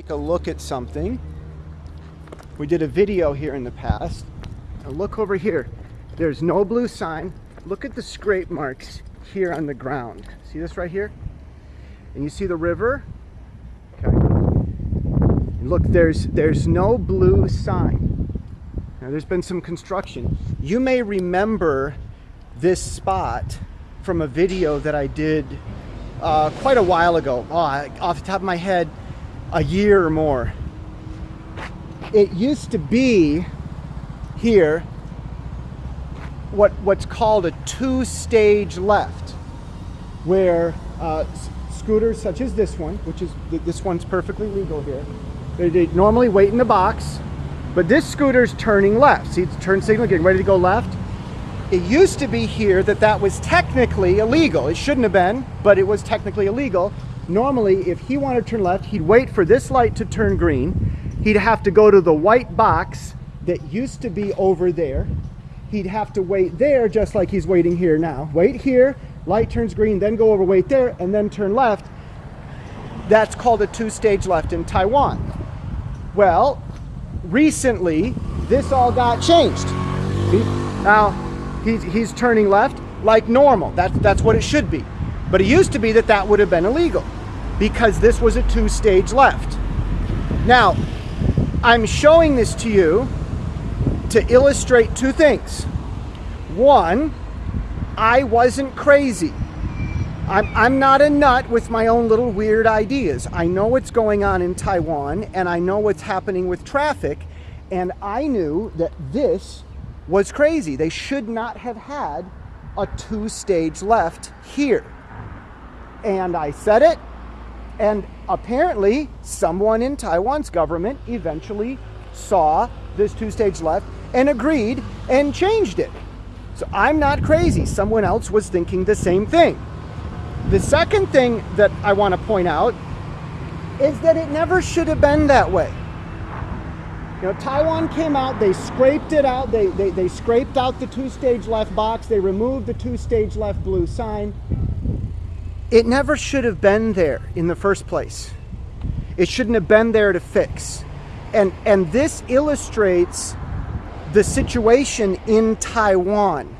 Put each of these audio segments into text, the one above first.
take a look at something. We did a video here in the past. Now look over here. There's no blue sign. Look at the scrape marks here on the ground. See this right here? And you see the river? Okay. And look, there's there's no blue sign. Now there's been some construction. You may remember this spot from a video that I did uh, quite a while ago. Oh, off the top of my head, a year or more. It used to be here what what's called a two-stage left, where uh, scooters such as this one, which is this one's perfectly legal here, they, they normally wait in the box, but this scooter's turning left. See, it's turn signal, getting ready to go left. It used to be here that that was technically illegal. It shouldn't have been, but it was technically illegal. Normally, if he wanted to turn left, he'd wait for this light to turn green. He'd have to go to the white box that used to be over there. He'd have to wait there just like he's waiting here now. Wait here, light turns green, then go over, wait there, and then turn left. That's called a two-stage left in Taiwan. Well, recently, this all got changed. Now, he's, he's turning left like normal. That's, that's what it should be. But it used to be that that would have been illegal because this was a two-stage left. Now, I'm showing this to you to illustrate two things. One, I wasn't crazy. I'm, I'm not a nut with my own little weird ideas. I know what's going on in Taiwan and I know what's happening with traffic and I knew that this was crazy. They should not have had a two-stage left here. And I said it, and apparently someone in Taiwan's government eventually saw this two-stage left and agreed and changed it. So I'm not crazy. Someone else was thinking the same thing. The second thing that I want to point out is that it never should have been that way. You know, Taiwan came out, they scraped it out, they, they, they scraped out the two-stage left box, they removed the two-stage left blue sign. It never should have been there in the first place. It shouldn't have been there to fix. And, and this illustrates the situation in Taiwan.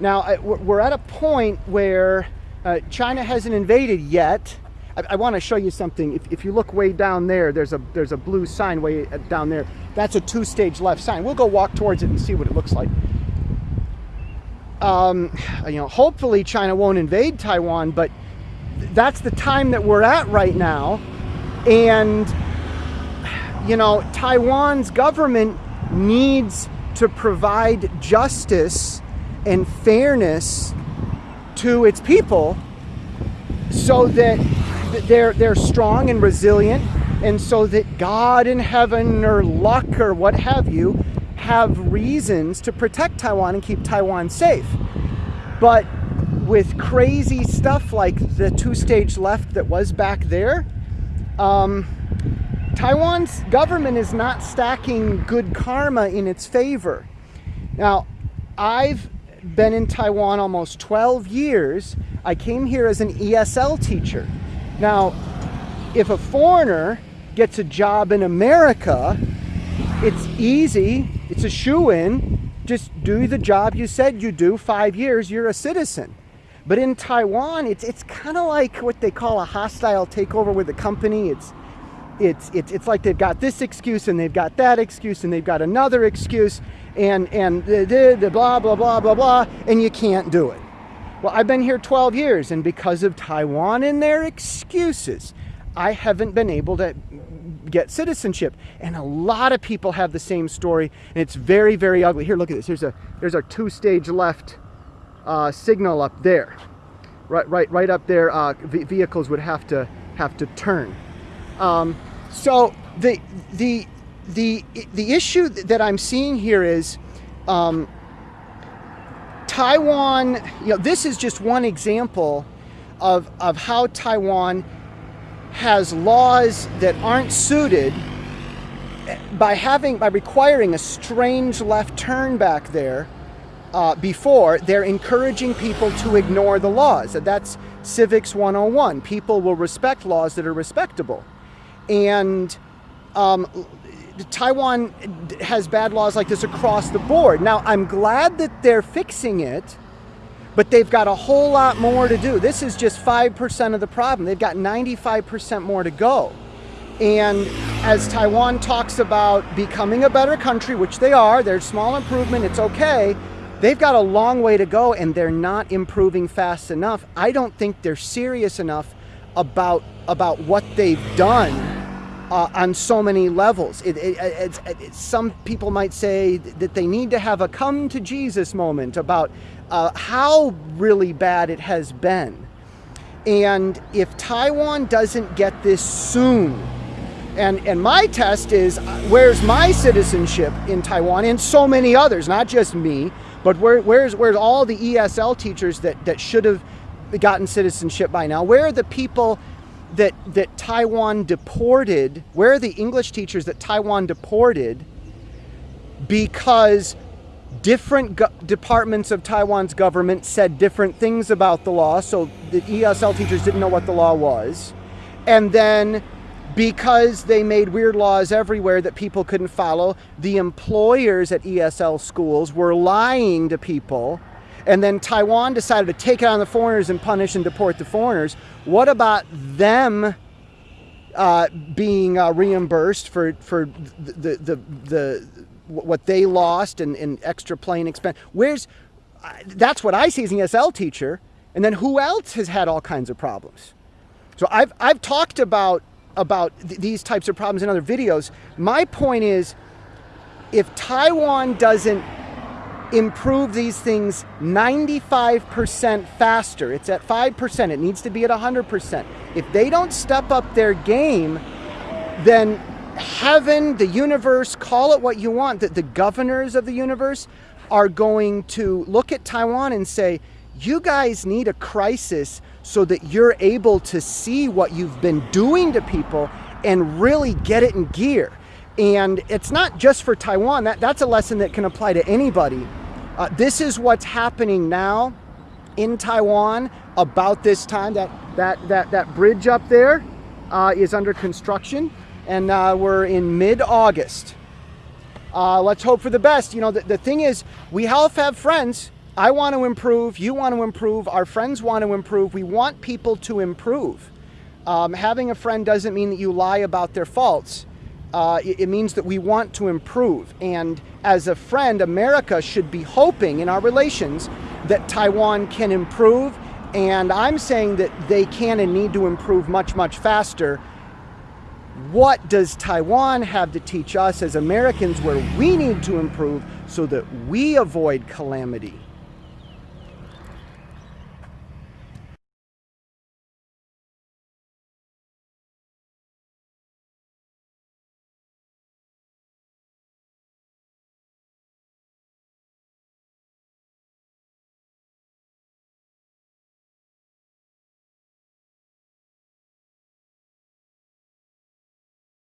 Now, we're at a point where uh, China hasn't invaded yet, I, I want to show you something. If, if you look way down there, there's a there's a blue sign way uh, down there. That's a two-stage left sign. We'll go walk towards it and see what it looks like. Um, you know, hopefully China won't invade Taiwan, but that's the time that we're at right now. And, you know, Taiwan's government needs to provide justice and fairness to its people so that they're, they're strong and resilient, and so that God in heaven or luck or what have you have reasons to protect Taiwan and keep Taiwan safe. But with crazy stuff like the two-stage left that was back there, um, Taiwan's government is not stacking good karma in its favor. Now, I've been in Taiwan almost 12 years. I came here as an ESL teacher. Now, if a foreigner gets a job in America, it's easy, it's a shoo-in, just do the job you said you do, five years, you're a citizen. But in Taiwan, it's, it's kind of like what they call a hostile takeover with the company. It's, it's, it's, it's like they've got this excuse and they've got that excuse and they've got another excuse and, and the, blah, blah, blah, blah, blah, and you can't do it. Well, I've been here 12 years, and because of Taiwan and their excuses, I haven't been able to get citizenship. And a lot of people have the same story, and it's very, very ugly. Here, look at this. Here's a there's our two-stage left uh, signal up there. Right, right, right up there. Uh, vehicles would have to have to turn. Um, so the the the the issue that I'm seeing here is. Um, Taiwan, you know, this is just one example of, of how Taiwan has laws that aren't suited by having, by requiring a strange left turn back there uh, before, they're encouraging people to ignore the laws. That's Civics 101. People will respect laws that are respectable. And um, Taiwan has bad laws like this across the board. Now, I'm glad that they're fixing it, but they've got a whole lot more to do. This is just 5% of the problem. They've got 95% more to go. And as Taiwan talks about becoming a better country, which they are, there's small improvement, it's okay. They've got a long way to go and they're not improving fast enough. I don't think they're serious enough about, about what they've done uh, on so many levels. It, it, it, some people might say that they need to have a come to Jesus moment about uh, how really bad it has been. And if Taiwan doesn't get this soon, and, and my test is uh, where's my citizenship in Taiwan and so many others, not just me, but where, where's, where's all the ESL teachers that, that should have gotten citizenship by now? Where are the people that, that Taiwan deported? Where are the English teachers that Taiwan deported because different departments of Taiwan's government said different things about the law, so the ESL teachers didn't know what the law was. And then because they made weird laws everywhere that people couldn't follow, the employers at ESL schools were lying to people. And then Taiwan decided to take it on the foreigners and punish and deport the foreigners. What about them uh, being uh, reimbursed for, for the, the, the, the, what they lost and, and extra plane expense? Where's, uh, that's what I see as an ESL teacher. And then who else has had all kinds of problems? So I've, I've talked about about th these types of problems in other videos. My point is, if Taiwan doesn't improve these things 95% faster, it's at 5%, it needs to be at 100%. If they don't step up their game, then heaven, the universe, call it what you want, that the governors of the universe are going to look at Taiwan and say, you guys need a crisis so that you're able to see what you've been doing to people and really get it in gear. And it's not just for Taiwan, that, that's a lesson that can apply to anybody. Uh, this is what's happening now in Taiwan about this time. That, that, that, that bridge up there uh, is under construction and uh, we're in mid-August. Uh, let's hope for the best. You know, the, the thing is, we all have friends I want to improve, you want to improve, our friends want to improve. We want people to improve. Um, having a friend doesn't mean that you lie about their faults. Uh, it, it, means that we want to improve. And as a friend, America should be hoping in our relations that Taiwan can improve. And I'm saying that they can and need to improve much, much faster. What does Taiwan have to teach us as Americans where we need to improve so that we avoid calamity?